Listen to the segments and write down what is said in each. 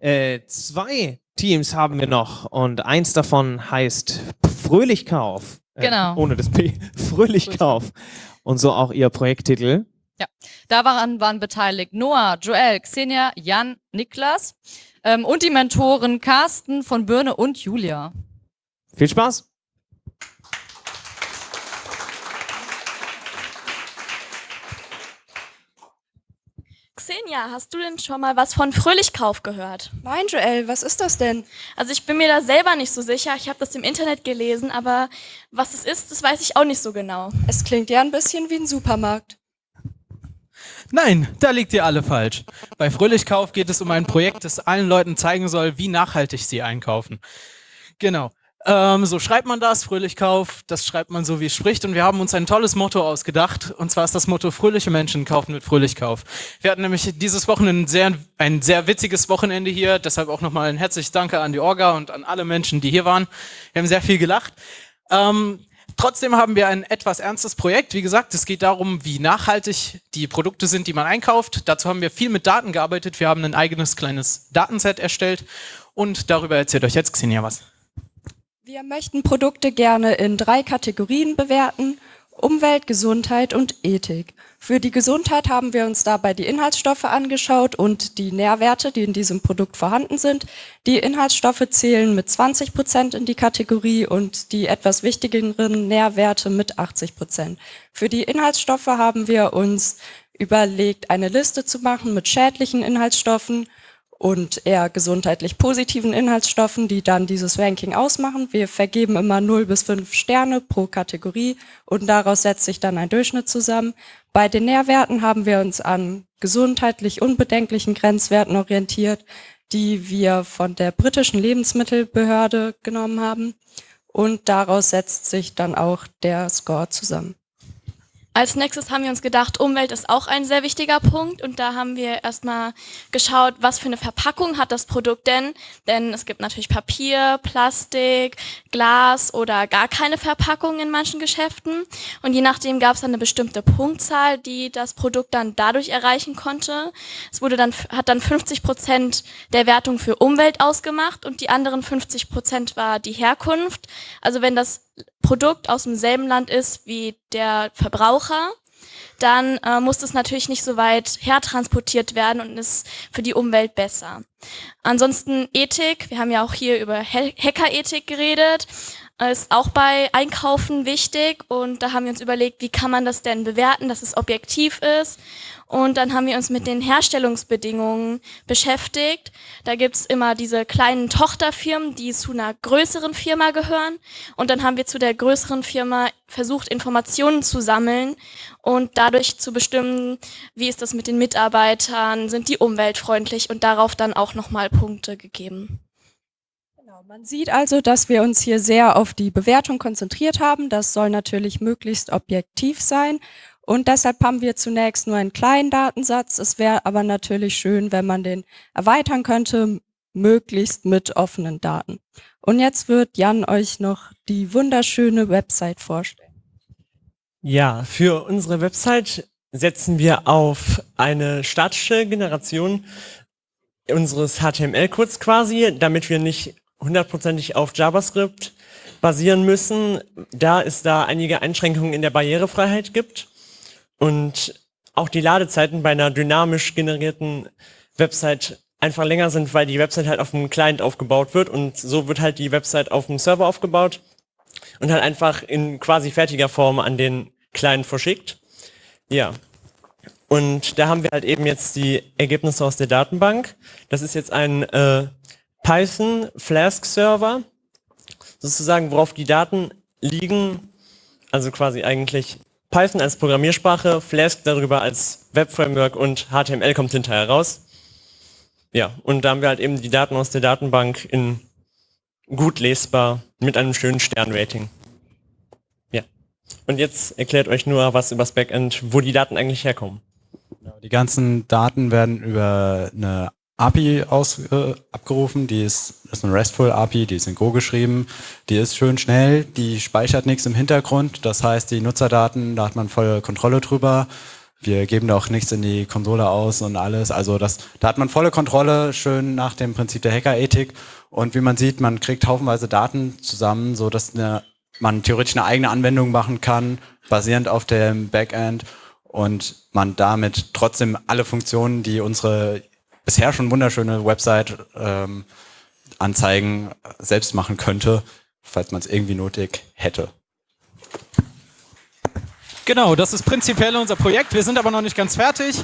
Äh, zwei Teams haben wir noch und eins davon heißt Fröhlichkauf. Äh, genau. Ohne das P. Fröhlichkauf. Und so auch ihr Projekttitel. Ja, daran waren beteiligt Noah, Joel, Xenia, Jan, Niklas ähm, und die Mentoren Carsten von Birne und Julia. Viel Spaß! Xenia, hast du denn schon mal was von Fröhlichkauf gehört? Nein, Joel, was ist das denn? Also ich bin mir da selber nicht so sicher. Ich habe das im Internet gelesen, aber was es ist, das weiß ich auch nicht so genau. Es klingt ja ein bisschen wie ein Supermarkt. Nein, da liegt ihr alle falsch. Bei Fröhlichkauf geht es um ein Projekt, das allen Leuten zeigen soll, wie nachhaltig sie einkaufen. Genau. Ähm, so schreibt man das, Fröhlichkauf, das schreibt man so, wie es spricht. Und wir haben uns ein tolles Motto ausgedacht. Und zwar ist das Motto, fröhliche Menschen kaufen mit Fröhlichkauf. Wir hatten nämlich dieses Wochenende ein sehr, ein sehr witziges Wochenende hier. Deshalb auch nochmal ein herzliches Danke an die Orga und an alle Menschen, die hier waren. Wir haben sehr viel gelacht. Ähm, trotzdem haben wir ein etwas ernstes Projekt. Wie gesagt, es geht darum, wie nachhaltig die Produkte sind, die man einkauft. Dazu haben wir viel mit Daten gearbeitet. Wir haben ein eigenes kleines Datenset erstellt. Und darüber erzählt euch jetzt Xenia was. Wir möchten Produkte gerne in drei Kategorien bewerten. Umwelt, Gesundheit und Ethik. Für die Gesundheit haben wir uns dabei die Inhaltsstoffe angeschaut und die Nährwerte, die in diesem Produkt vorhanden sind. Die Inhaltsstoffe zählen mit 20 Prozent in die Kategorie und die etwas wichtigeren Nährwerte mit 80 Prozent. Für die Inhaltsstoffe haben wir uns überlegt, eine Liste zu machen mit schädlichen Inhaltsstoffen und eher gesundheitlich positiven Inhaltsstoffen, die dann dieses Ranking ausmachen. Wir vergeben immer 0 bis 5 Sterne pro Kategorie und daraus setzt sich dann ein Durchschnitt zusammen. Bei den Nährwerten haben wir uns an gesundheitlich unbedenklichen Grenzwerten orientiert, die wir von der britischen Lebensmittelbehörde genommen haben. Und daraus setzt sich dann auch der Score zusammen. Als nächstes haben wir uns gedacht, Umwelt ist auch ein sehr wichtiger Punkt und da haben wir erstmal geschaut, was für eine Verpackung hat das Produkt denn? Denn es gibt natürlich Papier, Plastik, Glas oder gar keine Verpackung in manchen Geschäften und je nachdem gab es dann eine bestimmte Punktzahl, die das Produkt dann dadurch erreichen konnte. Es wurde dann, hat dann 50 Prozent der Wertung für Umwelt ausgemacht und die anderen 50 Prozent war die Herkunft. Also wenn das Produkt aus demselben Land ist wie der Verbraucher, dann äh, muss es natürlich nicht so weit hertransportiert werden und ist für die Umwelt besser. Ansonsten Ethik, wir haben ja auch hier über Hackerethik geredet, ist auch bei Einkaufen wichtig und da haben wir uns überlegt, wie kann man das denn bewerten, dass es objektiv ist und dann haben wir uns mit den Herstellungsbedingungen beschäftigt. Da gibt's immer diese kleinen Tochterfirmen, die zu einer größeren Firma gehören. Und dann haben wir zu der größeren Firma versucht, Informationen zu sammeln und dadurch zu bestimmen, wie ist das mit den Mitarbeitern, sind die umweltfreundlich und darauf dann auch nochmal Punkte gegeben. Genau, man sieht also, dass wir uns hier sehr auf die Bewertung konzentriert haben. Das soll natürlich möglichst objektiv sein und deshalb haben wir zunächst nur einen kleinen Datensatz. Es wäre aber natürlich schön, wenn man den erweitern könnte, möglichst mit offenen Daten. Und jetzt wird Jan euch noch die wunderschöne Website vorstellen. Ja, für unsere Website setzen wir auf eine statische Generation unseres HTML-Codes quasi, damit wir nicht hundertprozentig auf JavaScript basieren müssen, da es da einige Einschränkungen in der Barrierefreiheit gibt. Und auch die Ladezeiten bei einer dynamisch generierten Website einfach länger sind, weil die Website halt auf dem Client aufgebaut wird und so wird halt die Website auf dem Server aufgebaut und halt einfach in quasi fertiger Form an den Client verschickt. Ja. Und da haben wir halt eben jetzt die Ergebnisse aus der Datenbank. Das ist jetzt ein äh, Python Flask Server, sozusagen, worauf die Daten liegen, also quasi eigentlich Python als Programmiersprache, Flask darüber als Web-Framework und HTML kommt hinterher raus. Ja, und da haben wir halt eben die Daten aus der Datenbank in gut lesbar mit einem schönen Sternrating. Ja. Und jetzt erklärt euch nur was über das Backend, wo die Daten eigentlich herkommen. Genau, die ganzen Daten werden über eine API aus, äh, abgerufen, die ist, ist eine RESTful API, die ist in Go geschrieben, die ist schön schnell, die speichert nichts im Hintergrund, das heißt die Nutzerdaten, da hat man volle Kontrolle drüber. wir geben da auch nichts in die Konsole aus und alles. Also das, da hat man volle Kontrolle, schön nach dem Prinzip der Hackerethik. Und wie man sieht, man kriegt haufenweise Daten zusammen, so dass man theoretisch eine eigene Anwendung machen kann, basierend auf dem Backend und man damit trotzdem alle Funktionen, die unsere bisher schon wunderschöne Website ähm, anzeigen, selbst machen könnte, falls man es irgendwie nötig hätte. Genau, das ist prinzipiell unser Projekt. Wir sind aber noch nicht ganz fertig.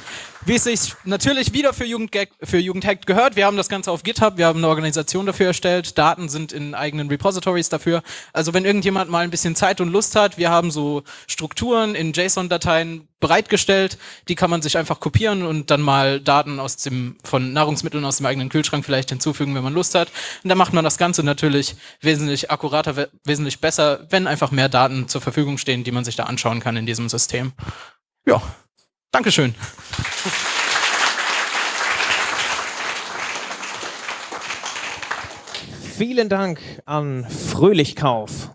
Wie es sich natürlich wieder für, Jugendgag, für Jugendhack gehört. Wir haben das Ganze auf GitHub, wir haben eine Organisation dafür erstellt. Daten sind in eigenen Repositories dafür. Also wenn irgendjemand mal ein bisschen Zeit und Lust hat, wir haben so Strukturen in JSON-Dateien bereitgestellt. Die kann man sich einfach kopieren und dann mal Daten aus dem, von Nahrungsmitteln aus dem eigenen Kühlschrank vielleicht hinzufügen, wenn man Lust hat. Und dann macht man das Ganze natürlich wesentlich akkurater, wesentlich besser, wenn einfach mehr Daten zur Verfügung stehen, die man sich da anschauen kann in diesem System. Ja, Dankeschön. Vielen Dank an Fröhlichkauf.